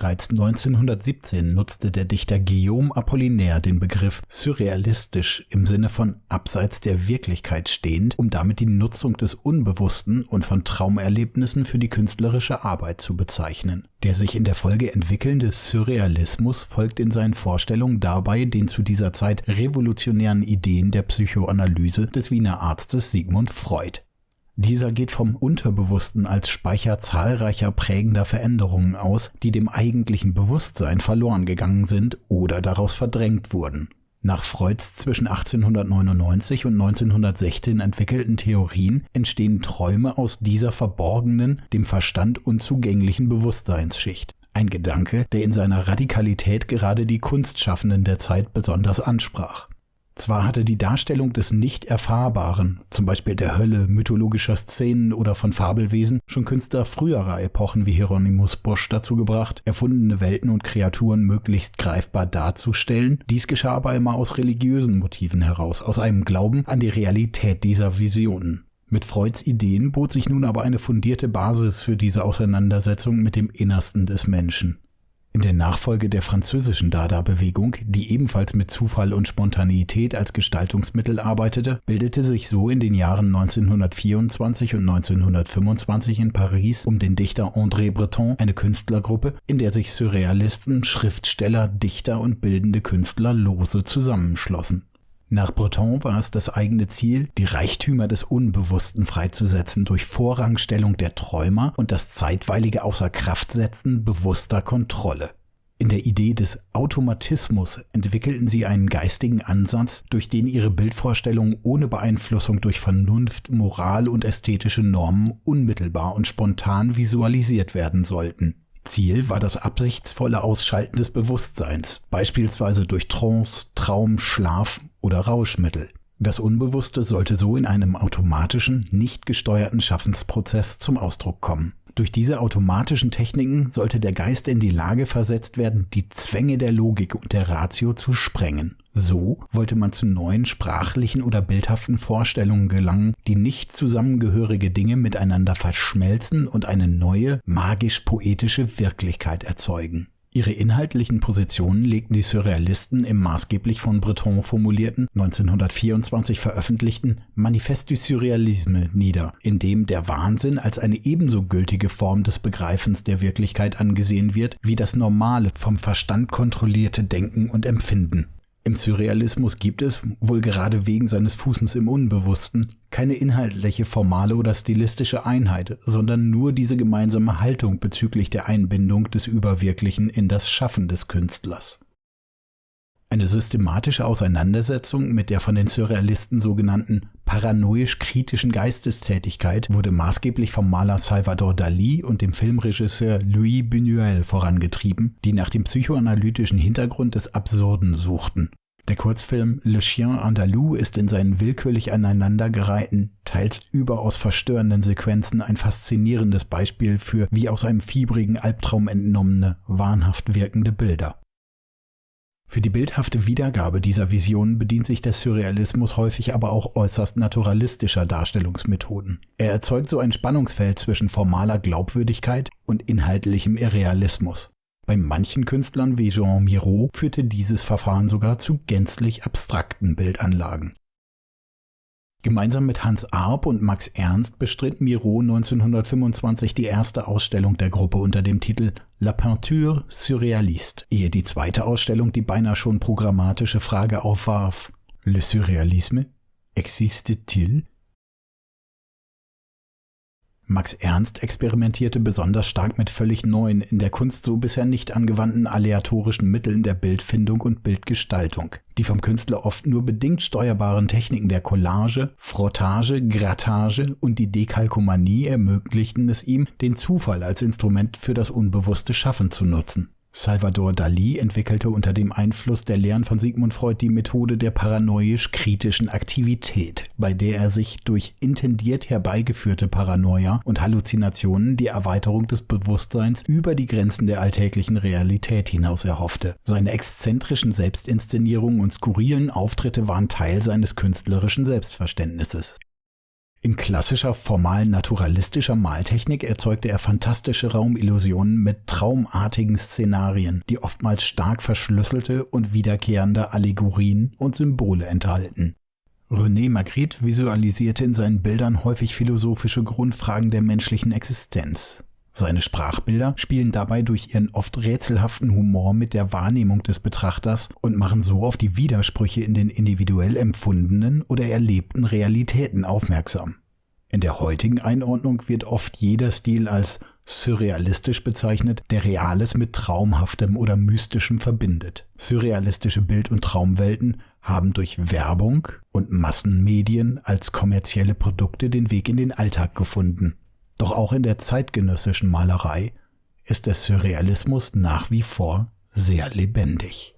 Bereits 1917 nutzte der Dichter Guillaume Apollinaire den Begriff surrealistisch im Sinne von abseits der Wirklichkeit stehend, um damit die Nutzung des Unbewussten und von Traumerlebnissen für die künstlerische Arbeit zu bezeichnen. Der sich in der Folge entwickelnde Surrealismus folgt in seinen Vorstellungen dabei den zu dieser Zeit revolutionären Ideen der Psychoanalyse des Wiener Arztes Sigmund Freud. Dieser geht vom Unterbewussten als Speicher zahlreicher prägender Veränderungen aus, die dem eigentlichen Bewusstsein verloren gegangen sind oder daraus verdrängt wurden. Nach Freuds zwischen 1899 und 1916 entwickelten Theorien entstehen Träume aus dieser verborgenen, dem Verstand unzugänglichen Bewusstseinsschicht. Ein Gedanke, der in seiner Radikalität gerade die Kunstschaffenden der Zeit besonders ansprach. Zwar hatte die Darstellung des Nicht-Erfahrbaren, zum Beispiel der Hölle, mythologischer Szenen oder von Fabelwesen, schon Künstler früherer Epochen wie Hieronymus Bosch dazu gebracht, erfundene Welten und Kreaturen möglichst greifbar darzustellen. Dies geschah aber immer aus religiösen Motiven heraus, aus einem Glauben an die Realität dieser Visionen. Mit Freuds Ideen bot sich nun aber eine fundierte Basis für diese Auseinandersetzung mit dem Innersten des Menschen. In der Nachfolge der französischen Dada-Bewegung, die ebenfalls mit Zufall und Spontaneität als Gestaltungsmittel arbeitete, bildete sich so in den Jahren 1924 und 1925 in Paris um den Dichter André Breton eine Künstlergruppe, in der sich Surrealisten, Schriftsteller, Dichter und bildende Künstler lose zusammenschlossen. Nach Breton war es das eigene Ziel, die Reichtümer des Unbewussten freizusetzen durch Vorrangstellung der Träumer und das zeitweilige Außerkraftsetzen bewusster Kontrolle. In der Idee des Automatismus entwickelten sie einen geistigen Ansatz, durch den ihre Bildvorstellungen ohne Beeinflussung durch Vernunft, Moral und ästhetische Normen unmittelbar und spontan visualisiert werden sollten. Ziel war das absichtsvolle Ausschalten des Bewusstseins, beispielsweise durch Trance, Traum, Schlaf oder Rauschmittel. Das Unbewusste sollte so in einem automatischen, nicht gesteuerten Schaffensprozess zum Ausdruck kommen. Durch diese automatischen Techniken sollte der Geist in die Lage versetzt werden, die Zwänge der Logik und der Ratio zu sprengen. So wollte man zu neuen sprachlichen oder bildhaften Vorstellungen gelangen, die nicht zusammengehörige Dinge miteinander verschmelzen und eine neue, magisch-poetische Wirklichkeit erzeugen. Ihre inhaltlichen Positionen legten die Surrealisten im maßgeblich von Breton formulierten, 1924 veröffentlichten Manifeste du Surrealisme nieder, in dem der Wahnsinn als eine ebenso gültige Form des Begreifens der Wirklichkeit angesehen wird wie das normale, vom Verstand kontrollierte Denken und Empfinden. Im Surrealismus gibt es, wohl gerade wegen seines Fußens im Unbewussten, keine inhaltliche, formale oder stilistische Einheit, sondern nur diese gemeinsame Haltung bezüglich der Einbindung des Überwirklichen in das Schaffen des Künstlers. Eine systematische Auseinandersetzung mit der von den Surrealisten sogenannten paranoisch-kritischen Geistestätigkeit wurde maßgeblich vom Maler Salvador Dali und dem Filmregisseur Louis Buñuel vorangetrieben, die nach dem psychoanalytischen Hintergrund des Absurden suchten. Der Kurzfilm Le Chien Andalou ist in seinen willkürlich aneinandergereihten, teils überaus verstörenden Sequenzen ein faszinierendes Beispiel für wie aus einem fiebrigen Albtraum entnommene, wahnhaft wirkende Bilder. Für die bildhafte Wiedergabe dieser Visionen bedient sich der Surrealismus häufig aber auch äußerst naturalistischer Darstellungsmethoden. Er erzeugt so ein Spannungsfeld zwischen formaler Glaubwürdigkeit und inhaltlichem Irrealismus. Bei manchen Künstlern wie Jean Miro führte dieses Verfahren sogar zu gänzlich abstrakten Bildanlagen. Gemeinsam mit Hans Arp und Max Ernst bestritt Miro 1925 die erste Ausstellung der Gruppe unter dem Titel La Peinture Surréaliste, ehe die zweite Ausstellung die beinahe schon programmatische Frage aufwarf, Le Surrealisme existe-t-il? Max Ernst experimentierte besonders stark mit völlig neuen, in der Kunst so bisher nicht angewandten aleatorischen Mitteln der Bildfindung und Bildgestaltung. Die vom Künstler oft nur bedingt steuerbaren Techniken der Collage, Frottage, Grattage und die Dekalkomanie ermöglichten es ihm, den Zufall als Instrument für das unbewusste Schaffen zu nutzen. Salvador Dali entwickelte unter dem Einfluss der Lehren von Sigmund Freud die Methode der paranoisch-kritischen Aktivität, bei der er sich durch intendiert herbeigeführte Paranoia und Halluzinationen die Erweiterung des Bewusstseins über die Grenzen der alltäglichen Realität hinaus erhoffte. Seine exzentrischen Selbstinszenierungen und skurrilen Auftritte waren Teil seines künstlerischen Selbstverständnisses. In klassischer formal naturalistischer Maltechnik erzeugte er fantastische Raumillusionen mit traumartigen Szenarien, die oftmals stark verschlüsselte und wiederkehrende Allegorien und Symbole enthalten. René Magritte visualisierte in seinen Bildern häufig philosophische Grundfragen der menschlichen Existenz. Seine Sprachbilder spielen dabei durch ihren oft rätselhaften Humor mit der Wahrnehmung des Betrachters und machen so auf die Widersprüche in den individuell empfundenen oder erlebten Realitäten aufmerksam. In der heutigen Einordnung wird oft jeder Stil als surrealistisch bezeichnet, der Reales mit Traumhaftem oder Mystischem verbindet. Surrealistische Bild- und Traumwelten haben durch Werbung und Massenmedien als kommerzielle Produkte den Weg in den Alltag gefunden. Doch auch in der zeitgenössischen Malerei ist der Surrealismus nach wie vor sehr lebendig.